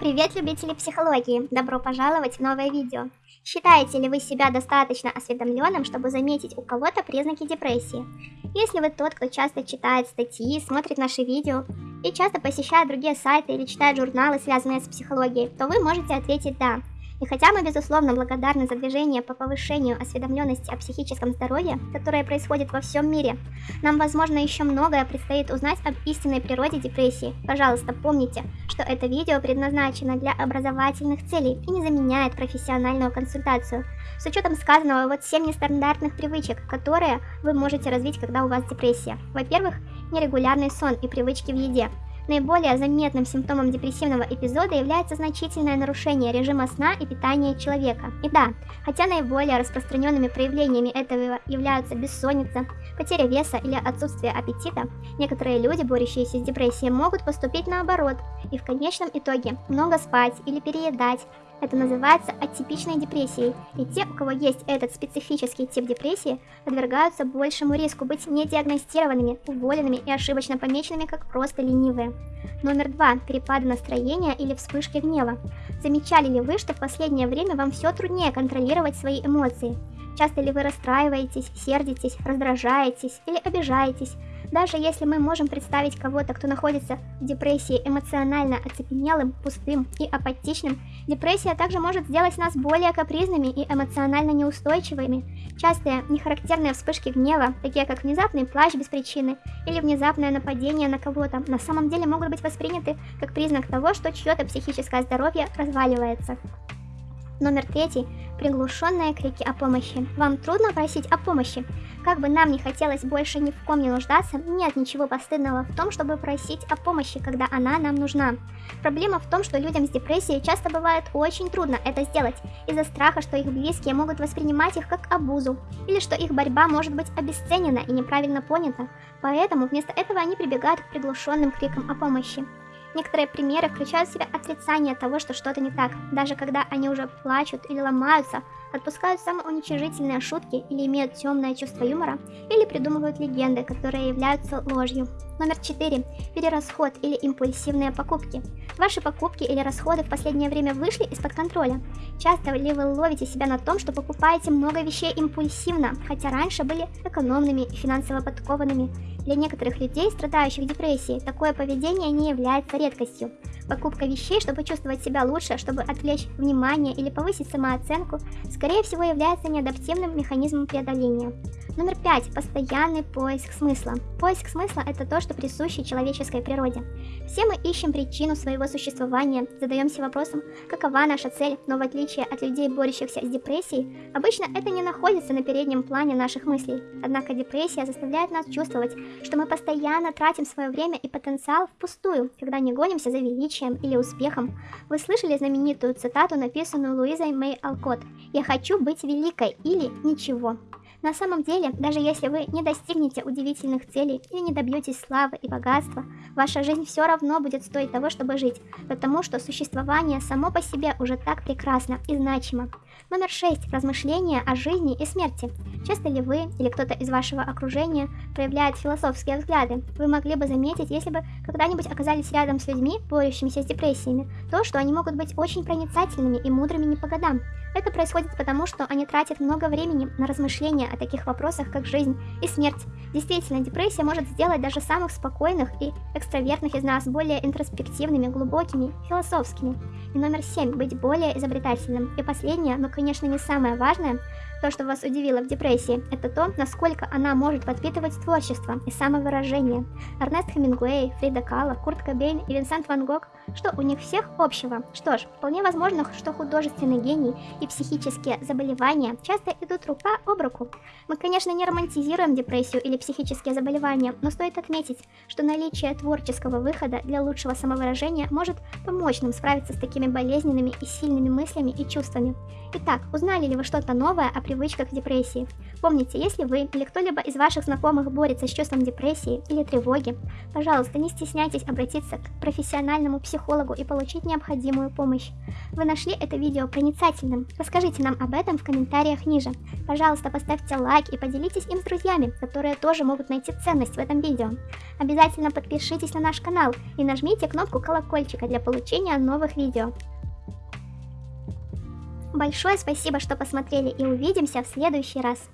Привет, любители психологии! Добро пожаловать в новое видео. Считаете ли вы себя достаточно осведомленным, чтобы заметить у кого-то признаки депрессии? Если вы тот, кто часто читает статьи, смотрит наши видео и часто посещает другие сайты или читает журналы, связанные с психологией, то вы можете ответить «да». И хотя мы, безусловно, благодарны за движение по повышению осведомленности о психическом здоровье, которое происходит во всем мире, нам, возможно, еще многое предстоит узнать об истинной природе депрессии. Пожалуйста, помните, что это видео предназначено для образовательных целей и не заменяет профессиональную консультацию. С учетом сказанного, вот 7 нестандартных привычек, которые вы можете развить, когда у вас депрессия. Во-первых, нерегулярный сон и привычки в еде. Наиболее заметным симптомом депрессивного эпизода является значительное нарушение режима сна и питания человека. И да, хотя наиболее распространенными проявлениями этого являются бессонница, потеря веса или отсутствие аппетита, некоторые люди, борющиеся с депрессией, могут поступить наоборот и в конечном итоге много спать или переедать, это называется атипичной депрессией, и те, у кого есть этот специфический тип депрессии, подвергаются большему риску быть недиагностированными, уволенными и ошибочно помеченными как просто ленивые. Номер два. Перепады настроения или вспышки гнева. Замечали ли вы, что в последнее время вам все труднее контролировать свои эмоции? Часто ли вы расстраиваетесь, сердитесь, раздражаетесь или обижаетесь? Даже если мы можем представить кого-то, кто находится в депрессии эмоционально оцепенелым, пустым и апатичным, депрессия также может сделать нас более капризными и эмоционально неустойчивыми. Частые нехарактерные вспышки гнева, такие как внезапный плач без причины или внезапное нападение на кого-то, на самом деле могут быть восприняты как признак того, что чье-то психическое здоровье разваливается. Номер третий. Приглушенные крики о помощи. Вам трудно просить о помощи? Как бы нам не хотелось больше ни в ком не нуждаться, нет ничего постыдного в том, чтобы просить о помощи, когда она нам нужна. Проблема в том, что людям с депрессией часто бывает очень трудно это сделать, из-за страха, что их близкие могут воспринимать их как обузу, или что их борьба может быть обесценена и неправильно понята, поэтому вместо этого они прибегают к приглушенным крикам о помощи. Некоторые примеры включают в себя отрицание того, что что-то не так, даже когда они уже плачут или ломаются, отпускают самоуничижительные шутки или имеют темное чувство юмора, или придумывают легенды, которые являются ложью. Номер 4. Перерасход или импульсивные покупки. Ваши покупки или расходы в последнее время вышли из-под контроля. Часто ли вы ловите себя на том, что покупаете много вещей импульсивно, хотя раньше были экономными и финансово подкованными? Для некоторых людей, страдающих депрессией, такое поведение не является редкостью. Покупка вещей, чтобы чувствовать себя лучше, чтобы отвлечь внимание или повысить самооценку, скорее всего является неадаптивным механизмом преодоления. Номер пять. Постоянный поиск смысла. Поиск смысла – это то, что присуще человеческой природе. Все мы ищем причину своего существования, задаемся вопросом, какова наша цель, но в отличие от людей, борющихся с депрессией, обычно это не находится на переднем плане наших мыслей. Однако депрессия заставляет нас чувствовать, что мы постоянно тратим свое время и потенциал впустую, когда не гонимся за величием или успехом. Вы слышали знаменитую цитату, написанную Луизой Мэй Алкот «Я хочу быть великой» или «Ничего». На самом деле, даже если вы не достигнете удивительных целей или не добьетесь славы и богатства, ваша жизнь все равно будет стоить того, чтобы жить, потому что существование само по себе уже так прекрасно и значимо. Номер 6. Размышления о жизни и смерти. Часто ли вы или кто-то из вашего окружения проявляет философские взгляды? Вы могли бы заметить, если бы когда-нибудь оказались рядом с людьми, борющимися с депрессиями, то, что они могут быть очень проницательными и мудрыми не по годам. Это происходит потому, что они тратят много времени на размышления о таких вопросах, как жизнь и смерть. Действительно, депрессия может сделать даже самых спокойных и экстравертных из нас более интроспективными, глубокими, философскими. И номер семь – быть более изобретательным. И последнее, но, конечно, не самое важное – то, что вас удивило в депрессии, это то, насколько она может подпитывать творчество и самовыражение. Эрнест Хемингуэй, Фрида Кала, Курт Кобейн и Винсент Ван Гог, что у них всех общего? Что ж, вполне возможно, что художественный гений и психические заболевания часто идут рука об руку. Мы, конечно, не романтизируем депрессию или психические заболевания, но стоит отметить, что наличие творческого выхода для лучшего самовыражения может помочь нам справиться с такими болезненными и сильными мыслями и чувствами. Итак, узнали ли вы что-то новое о привычках депрессии? Помните, если вы или кто-либо из ваших знакомых борется с чувством депрессии или тревоги, пожалуйста, не стесняйтесь обратиться к профессиональному психологу и получить необходимую помощь. Вы нашли это видео проницательным? Расскажите нам об этом в комментариях ниже. Пожалуйста, поставьте лайк и поделитесь им с друзьями, которые тоже могут найти ценность в этом видео. Обязательно подпишитесь на наш канал и нажмите кнопку колокольчика для получения новых видео. Большое спасибо, что посмотрели и увидимся в следующий раз.